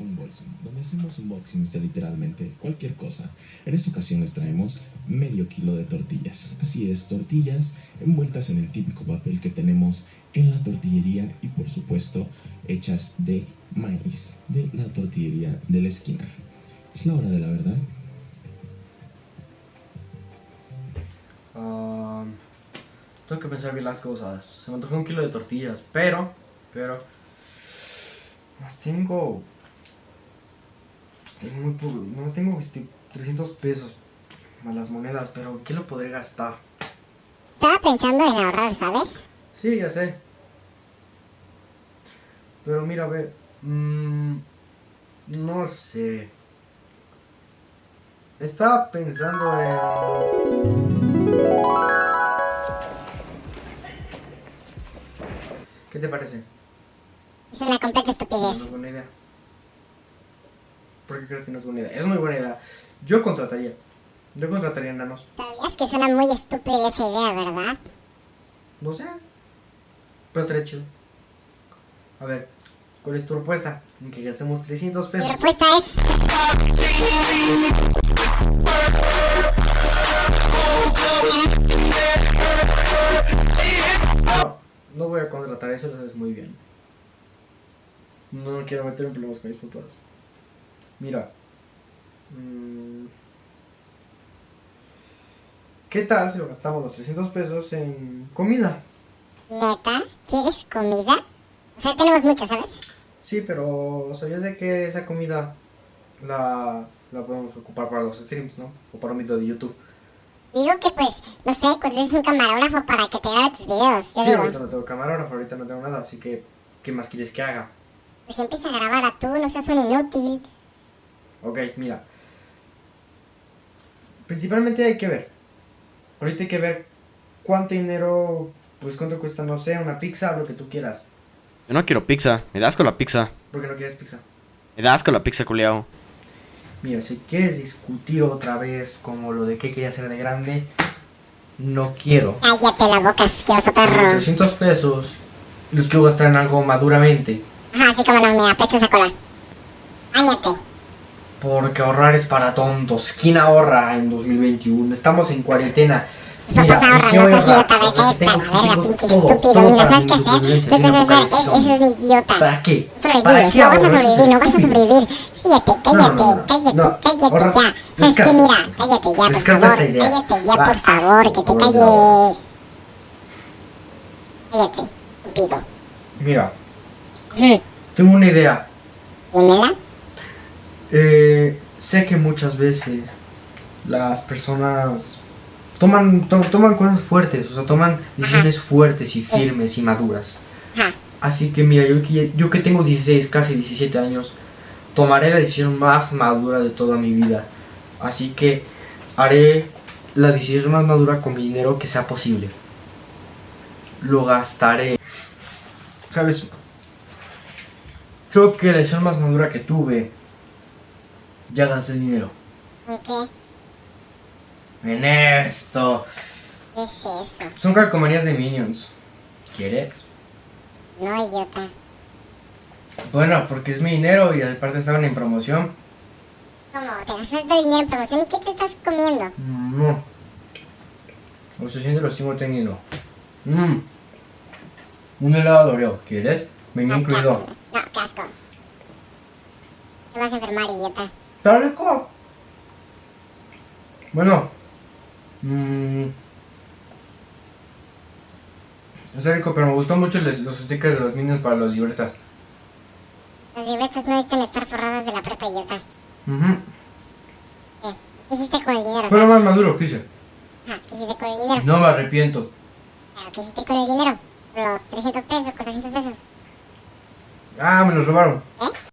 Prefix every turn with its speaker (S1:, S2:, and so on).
S1: Unboxing, donde hacemos unboxings de literalmente cualquier cosa. En esta ocasión les traemos medio kilo de tortillas. Así es, tortillas envueltas en el típico papel que tenemos en la tortillería y por supuesto hechas de maíz de la tortillería de la esquina. Es la hora de la verdad.
S2: Um, tengo que pensar bien las cosas. Se me antojó un kilo de tortillas, pero, pero, más tengo, tengo muy poco, no tengo este, 300 pesos más las monedas, pero ¿qué lo podré gastar?
S3: Estaba pensando en ahorrar, ¿sabes?
S2: Sí, ya sé. Pero mira, a ver, mm, no sé. Estaba pensando en... ¿Qué te parece?
S3: Es una completa estupidez.
S2: ¿Por qué crees que no es buena idea? Es muy buena idea. Yo contrataría. Yo contrataría enanos.
S3: Sabías que suena muy estúpida esa idea, ¿verdad?
S2: No sé. Pero estaría chido. A ver, ¿cuál es tu propuesta? En que gastemos 300
S3: Mi
S2: pesos.
S3: respuesta es...
S2: No, no voy a contratar eso, lo sabes muy bien. No quiero meter en problemas con mis papás. Mira. mm, ¿Qué tal si lo gastamos los 300 pesos en comida?
S3: ¿Neta? ¿Quieres comida? O sea, tenemos mucha, ¿sabes?
S2: Sí, pero ¿sabías de que esa comida la, la podemos ocupar para los streams, no? O para un video de YouTube.
S3: Digo que pues, no sé, contrates un camarógrafo para que te grabe tus videos. Yo
S2: Sí,
S3: digo,
S2: ahorita no tengo camarógrafo, ahorita no tengo nada, así que ¿qué más quieres que haga?
S3: pues empieza a grabar a tú, no seas un inútil.
S2: Ok, mira. Principalmente hay que ver. Ahorita hay que ver cuánto dinero, pues cuánto cuesta, no sé, una pizza, lo que tú quieras.
S4: Yo no quiero pizza, me das con la pizza.
S2: ¿Por qué no quieres pizza?
S4: Me das con la pizza, culiao.
S2: Mira, si quieres discutir otra vez como lo de qué quería hacer de grande, no quiero.
S3: Cállate la boca, asqueroso perro.
S2: 300 pesos los quiero gastar en algo maduramente.
S3: Ajá, así como no, me apesta esa cola. Cállate.
S2: Porque ahorrar es para tontos. ¿Quién ahorra en 2021? Estamos en cuarentena.
S3: Tus papás ahorran,
S2: ¿qué
S3: no
S2: voy a
S3: seas idiota,
S2: ahorrar?
S3: ve, cállate a la verga, pinche estúpido. Mira, ¿sabes qué hacer? Lo que vas a hacer es, un idiota.
S2: ¿Para qué?
S3: Sobrevive,
S2: ¿Para qué
S3: no vas a sobrevivir, no vas a sobrevivir. Cállate, cállate, cállate, cállate ya. ¿Sabes qué? Mira, cállate ya, por favor. Cállate ya, por favor, que te calles. Cállate, estúpido.
S2: Mira, tengo una idea.
S3: Dímela.
S2: Eh, sé que muchas veces las personas toman, to- toman cosas fuertes, o sea, toman decisiones fuertes y firmes y maduras.
S3: Ajá.
S2: Así que mira, yo que, yo que tengo 16, casi 17 años, tomaré la decisión más madura de toda mi vida. Así que haré la decisión más madura con mi dinero que sea posible. Lo gastaré. ¿Sabes? Creo que la decisión más madura que tuve, ya gasté dinero.
S3: ¿En qué?
S2: En esto.
S3: ¿Qué es eso?
S2: Son calcomanías de Minions. ¿Quieres?
S3: No, idiota.
S2: Bueno, porque es mi dinero y aparte estaban en promoción.
S3: ¿Cómo? ¿Te gastaste el dinero en promoción y qué te estás comiendo?
S2: No. Los 600 los sigo teniendo. Mmm. Un helado de Oreo. ¿Quieres?
S3: Ah,
S2: incluido.
S3: No, qué asco. Te vas a enfermar, idiota.
S2: ¿Está rico? Bueno. Mmm. Está rico, pero me gustó mucho los, los stickers de los Minions para las libretas.
S3: Las libretas no necesitan estar forradas de la prepa, idiota.
S2: Ujú.
S3: ¿Qué? ¿Qué hiciste con el dinero?
S2: Fue lo más maduro que hice.
S3: Ajá, ¿qué hiciste con el dinero?
S2: No me arrepiento.
S3: Claro, ¿Qué hiciste con el dinero? Los 300 pesos, 400 pesos.
S2: Ah, me los robaron.
S3: ¿Eh?